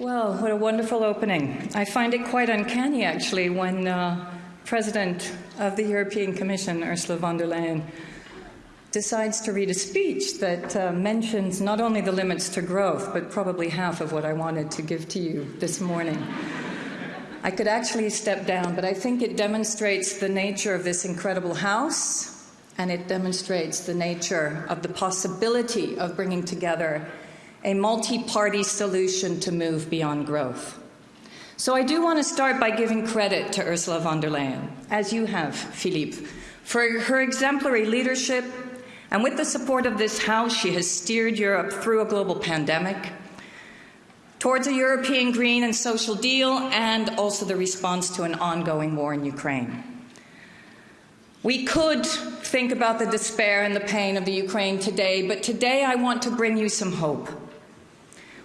Well, what a wonderful opening. I find it quite uncanny, actually, when uh, President of the European Commission, Ursula von der Leyen, decides to read a speech that uh, mentions not only the limits to growth, but probably half of what I wanted to give to you this morning. I could actually step down, but I think it demonstrates the nature of this incredible House, and it demonstrates the nature of the possibility of bringing together a multi party solution to move beyond growth. So I do want to start by giving credit to Ursula von der Leyen, as you have, Philippe, for her exemplary leadership. And with the support of this House, she has steered Europe through a global pandemic, towards a European green and social deal, and also the response to an ongoing war in Ukraine. We could think about the despair and the pain of the Ukraine today, but today I want to bring you some hope.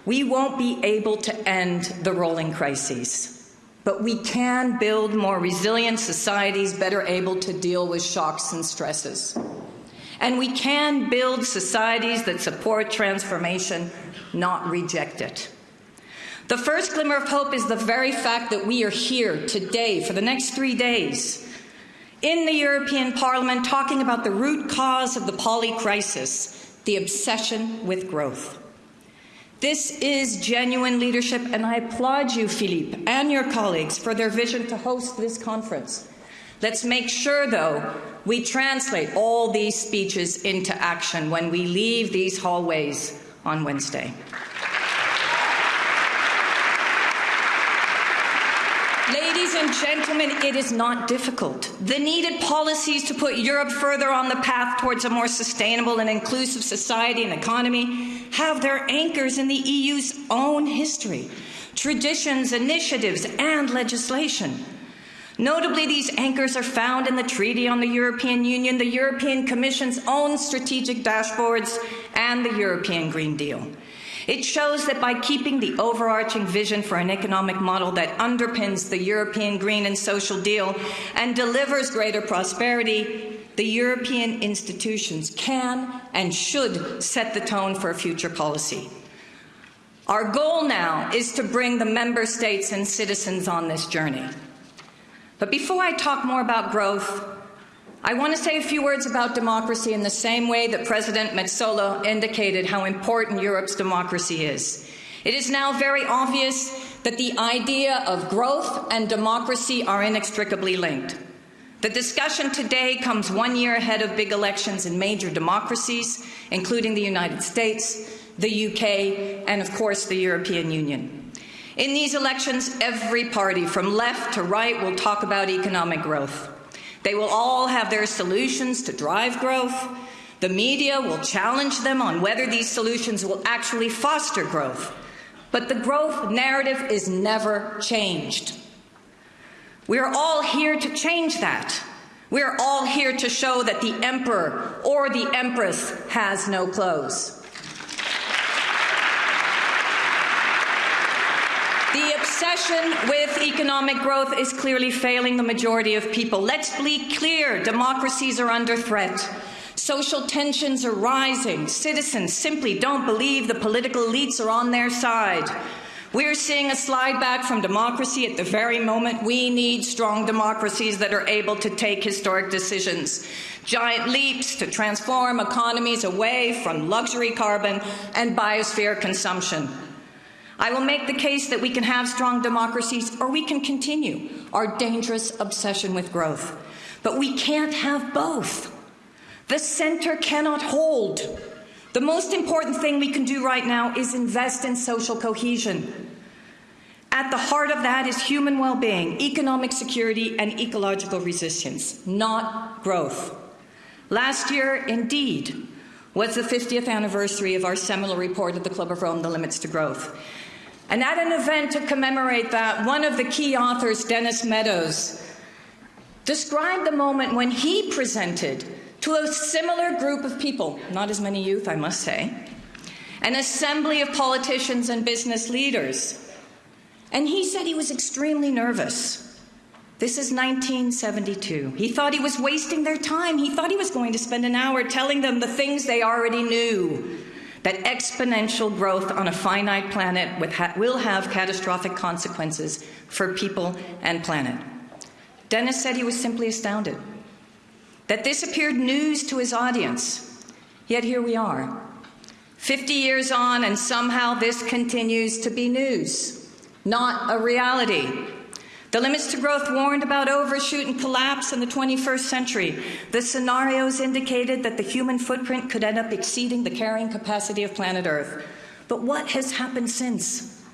We won't be able to end the rolling crises, but we can build more resilient societies better able to deal with shocks and stresses. And we can build societies that support transformation, not reject it. The first glimmer of hope is the very fact that we are here today for the next three days in the European Parliament talking about the root cause of the poly crisis, the obsession with growth. This is genuine leadership, and I applaud you, Philippe, and your colleagues for their vision to host this conference. Let's make sure, though, we translate all these speeches into action when we leave these hallways on Wednesday. Ladies and gentlemen, it is not difficult. The needed policies to put Europe further on the path towards a more sustainable and inclusive society and economy have their anchors in the EU's own history, traditions, initiatives, and legislation. Notably, these anchors are found in the Treaty on the European Union, the European Commission's own strategic dashboards, and the European Green Deal. It shows that by keeping the overarching vision for an economic model that underpins the European Green and Social Deal and delivers greater prosperity, the European institutions can and should set the tone for future policy. Our goal now is to bring the member states and citizens on this journey. But before I talk more about growth, I want to say a few words about democracy in the same way that President Metsola indicated how important Europe's democracy is. It is now very obvious that the idea of growth and democracy are inextricably linked. The discussion today comes one year ahead of big elections in major democracies, including the United States, the UK, and of course the European Union. In these elections, every party from left to right will talk about economic growth. They will all have their solutions to drive growth. The media will challenge them on whether these solutions will actually foster growth. But the growth narrative is never changed. We're all here to change that. We're all here to show that the emperor or the empress has no clothes. The obsession with economic growth is clearly failing the majority of people. Let's be clear democracies are under threat. Social tensions are rising. Citizens simply don't believe the political elites are on their side. We're seeing a slide back from democracy at the very moment we need strong democracies that are able to take historic decisions. Giant leaps to transform economies away from luxury carbon and biosphere consumption. I will make the case that we can have strong democracies or we can continue our dangerous obsession with growth. But we can't have both. The center cannot hold. The most important thing we can do right now is invest in social cohesion. At the heart of that is human well being, economic security, and ecological resistance, not growth. Last year, indeed, was the 50th anniversary of our seminal report at the Club of Rome, The Limits to Growth. And at an event to commemorate that, one of the key authors, Dennis Meadows, described the moment when he presented to a similar group of people, not as many youth, I must say, an assembly of politicians and business leaders. And he said he was extremely nervous. This is 1972. He thought he was wasting their time. He thought he was going to spend an hour telling them the things they already knew that exponential growth on a finite planet will have catastrophic consequences for people and planet. Dennis said he was simply astounded. That this appeared news to his audience. Yet here we are, 50 years on, and somehow this continues to be news, not a reality. The limits to growth warned about overshoot and collapse in the 21st century. The scenarios indicated that the human footprint could end up exceeding the carrying capacity of planet Earth. But what has happened since?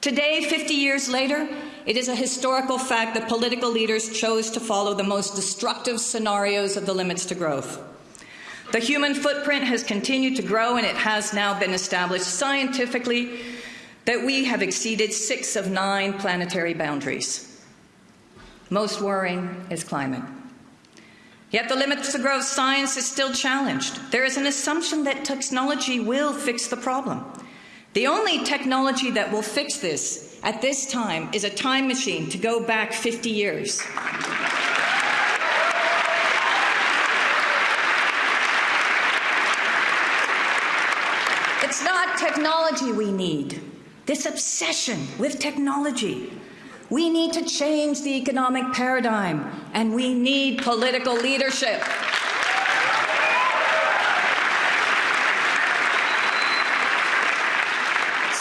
Today, 50 years later, it is a historical fact that political leaders chose to follow the most destructive scenarios of the limits to growth. The human footprint has continued to grow, and it has now been established scientifically that we have exceeded six of nine planetary boundaries. Most worrying is climate. Yet the limits to growth science is still challenged. There is an assumption that technology will fix the problem. The only technology that will fix this at this time is a time machine to go back 50 years. It's not technology we need, this obsession with technology. We need to change the economic paradigm, and we need political leadership.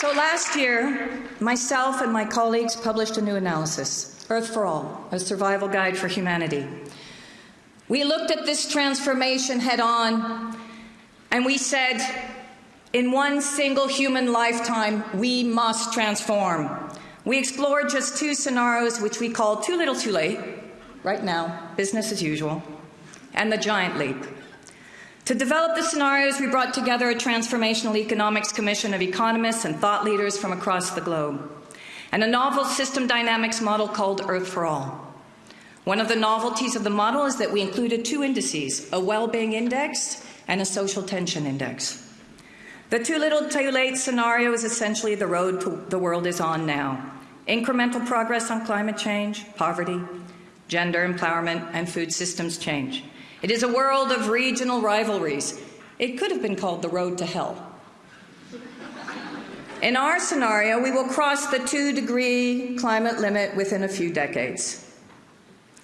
So last year, myself and my colleagues published a new analysis, Earth for All, a survival guide for humanity. We looked at this transformation head on, and we said, in one single human lifetime, we must transform. We explored just two scenarios, which we called Too Little Too Late, right now, business as usual, and The Giant Leap. To develop the scenarios, we brought together a transformational economics commission of economists and thought leaders from across the globe, and a novel system dynamics model called Earth for All. One of the novelties of the model is that we included two indices a well being index and a social tension index. The too little too late scenario is essentially the road the world is on now incremental progress on climate change, poverty, gender empowerment, and food systems change. It is a world of regional rivalries. It could have been called the road to hell. In our scenario, we will cross the two degree climate limit within a few decades.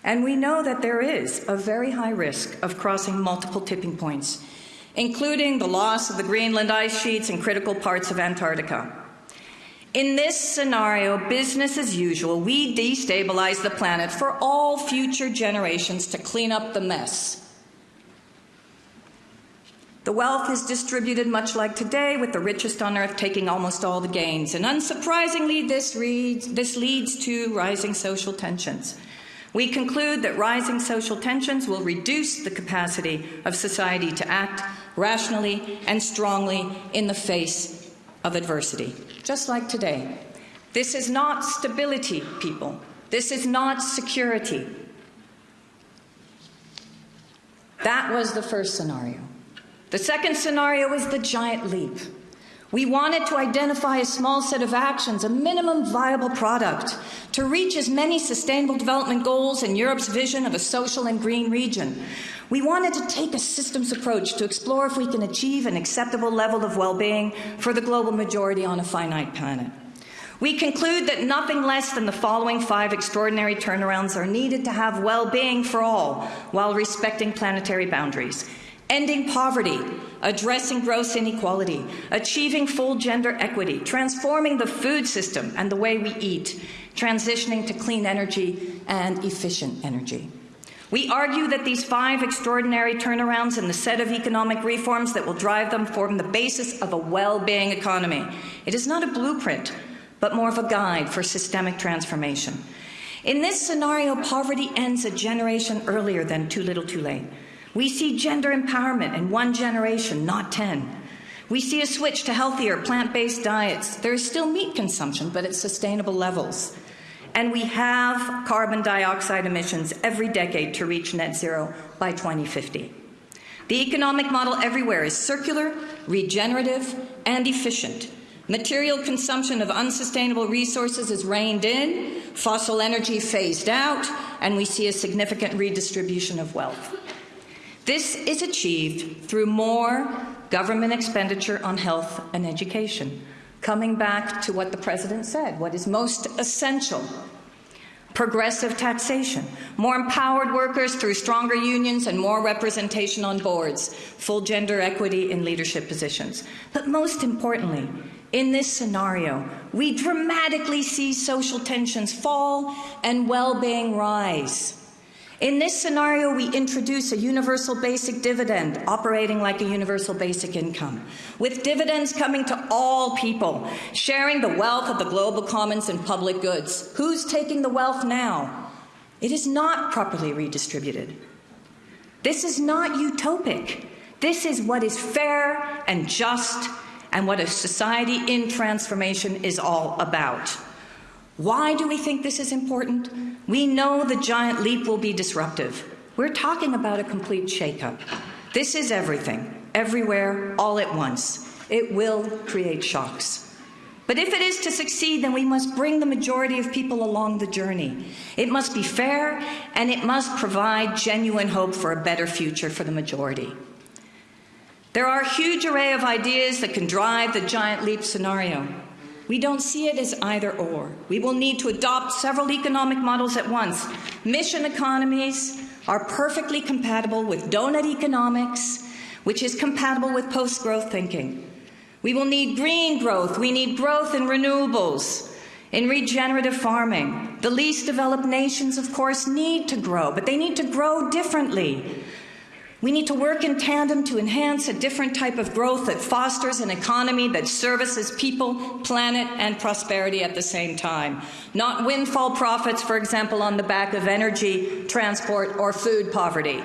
And we know that there is a very high risk of crossing multiple tipping points, including the loss of the Greenland ice sheets and critical parts of Antarctica. In this scenario, business as usual, we destabilize the planet for all future generations to clean up the mess. The wealth is distributed much like today, with the richest on earth taking almost all the gains. And unsurprisingly, this, reads, this leads to rising social tensions. We conclude that rising social tensions will reduce the capacity of society to act rationally and strongly in the face of adversity, just like today. This is not stability, people. This is not security. That was the first scenario. The second scenario is the giant leap. We wanted to identify a small set of actions, a minimum viable product, to reach as many sustainable development goals in Europe's vision of a social and green region. We wanted to take a systems approach to explore if we can achieve an acceptable level of well being for the global majority on a finite planet. We conclude that nothing less than the following five extraordinary turnarounds are needed to have well being for all while respecting planetary boundaries ending poverty, addressing gross inequality, achieving full gender equity, transforming the food system and the way we eat, transitioning to clean energy and efficient energy. We argue that these five extraordinary turnarounds and the set of economic reforms that will drive them form the basis of a well being economy. It is not a blueprint, but more of a guide for systemic transformation. In this scenario, poverty ends a generation earlier than too little too late. We see gender empowerment in one generation, not 10. We see a switch to healthier plant based diets. There is still meat consumption, but at sustainable levels. And we have carbon dioxide emissions every decade to reach net zero by 2050. The economic model everywhere is circular, regenerative, and efficient. Material consumption of unsustainable resources is reined in, fossil energy phased out, and we see a significant redistribution of wealth. This is achieved through more government expenditure on health and education. Coming back to what the President said, what is most essential progressive taxation, more empowered workers through stronger unions and more representation on boards, full gender equity in leadership positions. But most importantly, in this scenario, we dramatically see social tensions fall and well being rise. In this scenario, we introduce a universal basic dividend operating like a universal basic income, with dividends coming to all people, sharing the wealth of the global commons and public goods. Who's taking the wealth now? It is not properly redistributed. This is not utopic. This is what is fair and just and what a society in transformation is all about. Why do we think this is important? We know the giant leap will be disruptive. We're talking about a complete shakeup. This is everything, everywhere, all at once. It will create shocks. But if it is to succeed, then we must bring the majority of people along the journey. It must be fair, and it must provide genuine hope for a better future for the majority. There are a huge array of ideas that can drive the giant leap scenario. We don't see it as either or. We will need to adopt several economic models at once. Mission economies are perfectly compatible with donut economics, which is compatible with post growth thinking. We will need green growth. We need growth in renewables, in regenerative farming. The least developed nations, of course, need to grow, but they need to grow differently. We need to work in tandem to enhance a different type of growth that fosters an economy that services people, planet, and prosperity at the same time. Not windfall profits, for example, on the back of energy, transport, or food poverty.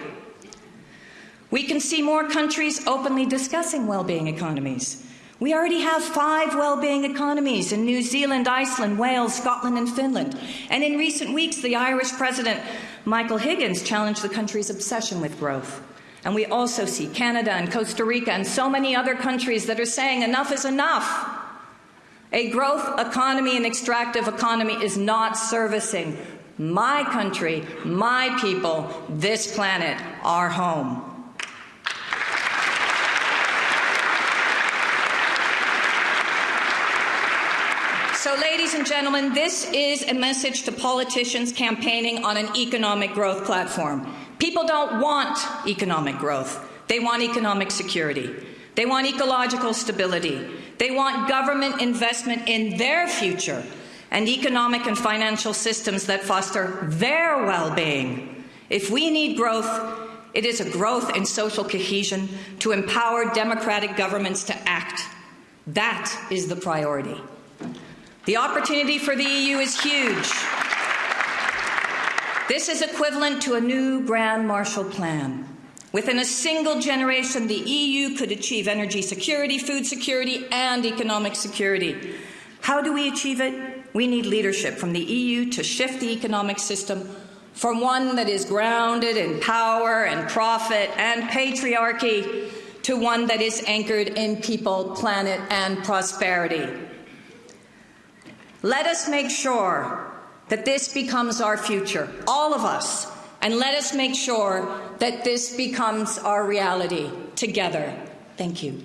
We can see more countries openly discussing well being economies. We already have five well being economies in New Zealand, Iceland, Wales, Scotland, and Finland. And in recent weeks, the Irish President, Michael Higgins, challenged the country's obsession with growth. And we also see Canada and Costa Rica and so many other countries that are saying enough is enough. A growth economy and extractive economy is not servicing my country, my people, this planet, our home. So, ladies and gentlemen, this is a message to politicians campaigning on an economic growth platform. People don't want economic growth, they want economic security. They want ecological stability. They want government investment in their future and economic and financial systems that foster their well being. If we need growth, it is a growth in social cohesion to empower democratic governments to act. That is the priority. The opportunity for the EU is huge. This is equivalent to a new Grand Marshall Plan. Within a single generation, the EU could achieve energy security, food security, and economic security. How do we achieve it? We need leadership from the EU to shift the economic system from one that is grounded in power and profit and patriarchy to one that is anchored in people, planet, and prosperity. Let us make sure that this becomes our future, all of us, and let us make sure that this becomes our reality together. Thank you.